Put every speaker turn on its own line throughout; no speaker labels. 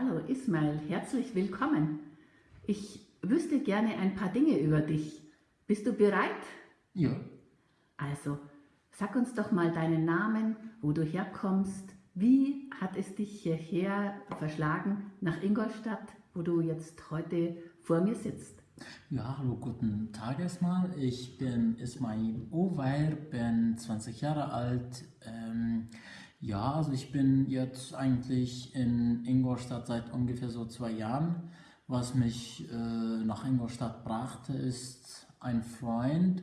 Hallo Ismail, herzlich willkommen. Ich wüsste gerne ein paar Dinge über dich. Bist du bereit?
Ja.
Also, sag uns doch mal deinen Namen, wo du herkommst. Wie hat es dich hierher verschlagen nach Ingolstadt, wo du jetzt heute vor mir sitzt?
Ja, hallo, guten Tag erstmal. Ich bin Ismail Oweir, bin 20 Jahre alt. Ähm, ja, also ich bin jetzt eigentlich in Ingolstadt seit ungefähr so zwei Jahren. Was mich äh, nach Ingolstadt brachte, ist ein Freund.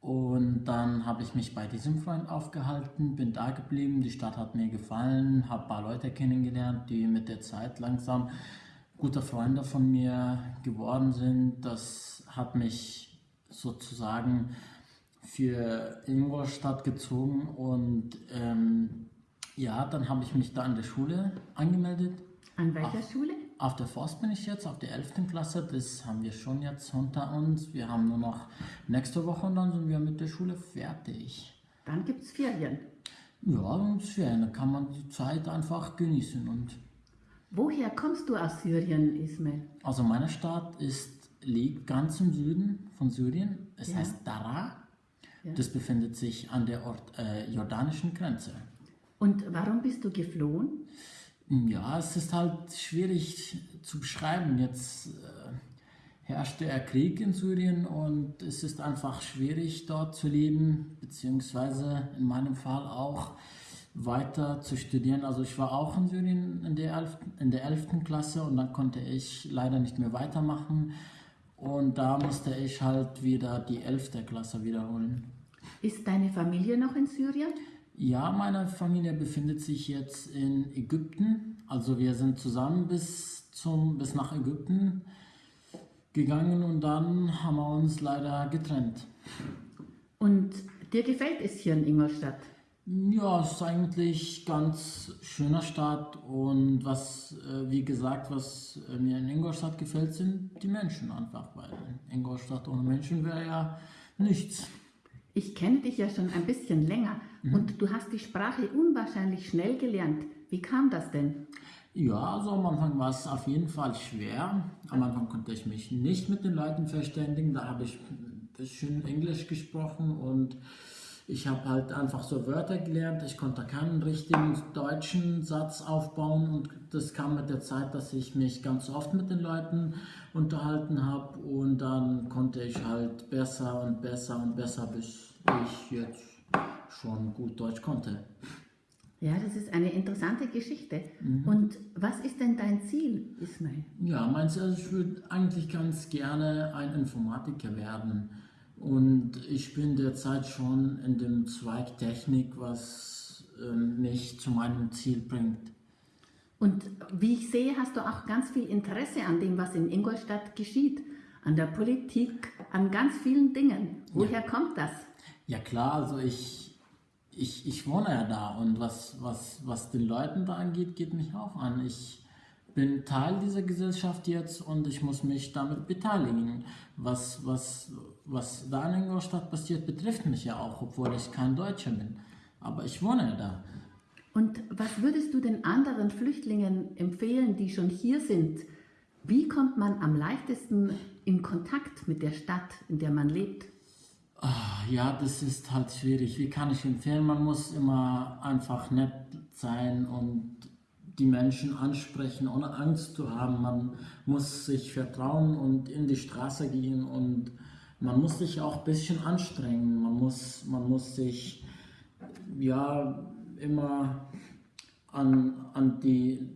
Und dann habe ich mich bei diesem Freund aufgehalten, bin da geblieben. Die Stadt hat mir gefallen, habe ein paar Leute kennengelernt, die mit der Zeit langsam gute Freunde von mir geworden sind. Das hat mich sozusagen für Ingolstadt gezogen und ähm, ja, dann habe ich mich da an der Schule angemeldet.
An welcher
auf,
Schule?
Auf der Forst bin ich jetzt, auf der 11. Klasse. Das haben wir schon jetzt unter uns. Wir haben nur noch nächste Woche und dann sind wir mit der Schule fertig.
Dann gibt es Ferien.
Ja, und Ferien. Dann kann man die Zeit einfach genießen und
Woher kommst du aus Syrien, Ismail?
Also meine Stadt ist, liegt ganz im Süden von Syrien. Es
Ja.
heißt Dara.
Ja.
Das befindet sich an der Ort, äh, jordanischen Grenze.
Und warum bist du geflohen?
Ja, es ist halt schwierig zu beschreiben. Jetzt äh, herrscht der Krieg in Syrien und es ist einfach schwierig dort zu leben, beziehungsweise in meinem Fall auch weiter zu studieren. Also ich war auch in Syrien in der 11. In der 11. Klasse und dann konnte ich leider nicht mehr weitermachen und da musste ich halt wieder die 11. Klasse wiederholen.
Ist deine Familie noch in Syrien?
Ja, meine Familie befindet sich jetzt in Ägypten. Also wir sind zusammen bis, zum, bis nach Ägypten gegangen und dann haben wir uns leider getrennt.
Und dir gefällt es hier in Ingolstadt?
Ja, es ist eigentlich ganz schöner Stadt und was, äh, wie gesagt, was äh, mir in Ingolstadt gefällt, sind die Menschen einfach, weil Ingolstadt ohne Menschen wäre ja nichts.
Ich kenne dich ja schon ein bisschen länger und du hast die Sprache unwahrscheinlich schnell gelernt. Wie kam das denn?
Ja, also am Anfang war es auf jeden Fall schwer. Am Anfang konnte ich mich nicht mit den Leuten verständigen. Da habe ich ein bisschen Englisch gesprochen und ich habe halt einfach so Wörter gelernt. Ich konnte keinen richtigen deutschen Satz aufbauen und das kam mit der Zeit, dass ich mich ganz oft mit den Leuten unterhalten habe und dann konnte ich halt besser und besser und besser, bis ich jetzt schon gut Deutsch konnte.
Ja, das ist eine interessante Geschichte. Und was ist denn dein Ziel, Ismail?
Ja, du, also ich würde eigentlich ganz gerne ein Informatiker werden. Und ich bin derzeit schon in dem Zweig Technik, was ähm, mich zu meinem Ziel bringt.
Und wie ich sehe, hast du auch ganz viel Interesse an dem, was in Ingolstadt geschieht, an der Politik, an ganz vielen Dingen. Woher kommt das?
Ja klar, also ich, ich, ich wohne ja da und was, was, was den Leuten da angeht, geht mich auch an. Ich bin Teil dieser Gesellschaft jetzt und ich muss mich damit beteiligen. Was, was, was da in Ingolstadt passiert, betrifft mich ja auch, obwohl ich kein Deutscher bin. Aber ich wohne ja da.
Und was würdest du den anderen Flüchtlingen empfehlen, die schon hier sind? Wie kommt man am leichtesten in Kontakt mit der Stadt, in der man lebt?
Ah, Ja, das ist halt schwierig. Wie kann ich empfehlen? Man muss immer einfach nett sein und die Menschen ansprechen, ohne Angst zu haben. Man muss sich vertrauen und in die Straße gehen und man muss sich auch ein bisschen anstrengen. Man muss, man muss sich ja immer an, an die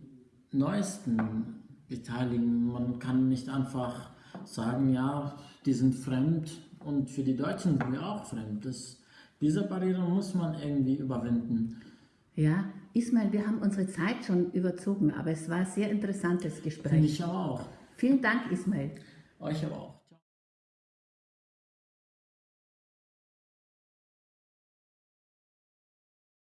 Neuesten beteiligen. Man kann nicht einfach sagen, ja, die sind fremd und für die Deutschen sind wir auch fremd. Das, diese Barriere muss man irgendwie überwinden.
Ja, Ismail, wir haben unsere Zeit schon überzogen, aber es war ein sehr interessantes
Finde
Gespräch.
ich aber auch.
Vielen Dank, Ismail.
Euch aber auch.